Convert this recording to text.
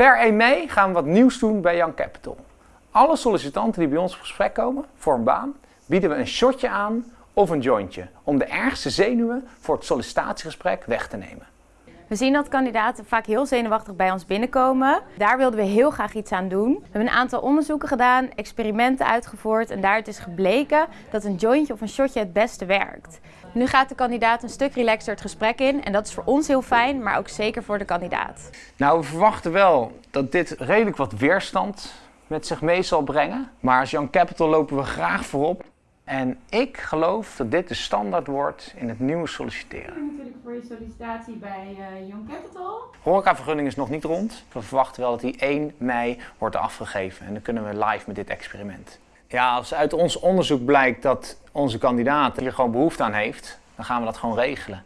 Per 1 mei gaan we wat nieuws doen bij Young Capital. Alle sollicitanten die bij ons op gesprek komen voor een baan, bieden we een shotje aan of een jointje om de ergste zenuwen voor het sollicitatiegesprek weg te nemen. We zien dat kandidaten vaak heel zenuwachtig bij ons binnenkomen. Daar wilden we heel graag iets aan doen. We hebben een aantal onderzoeken gedaan, experimenten uitgevoerd en daaruit is gebleken dat een jointje of een shotje het beste werkt. Nu gaat de kandidaat een stuk relaxter het gesprek in en dat is voor ons heel fijn, maar ook zeker voor de kandidaat. Nou, we verwachten wel dat dit redelijk wat weerstand met zich mee zal brengen. Maar als Young Capital lopen we graag voorop. En ik geloof dat dit de standaard wordt in het nieuwe solliciteren. Natuurlijk voor je sollicitatie bij uh, Young Capital. Horecavergunning is nog niet rond. We verwachten wel dat die 1 mei wordt afgegeven en dan kunnen we live met dit experiment. Ja, als uit ons onderzoek blijkt dat onze kandidaat hier gewoon behoefte aan heeft, dan gaan we dat gewoon regelen.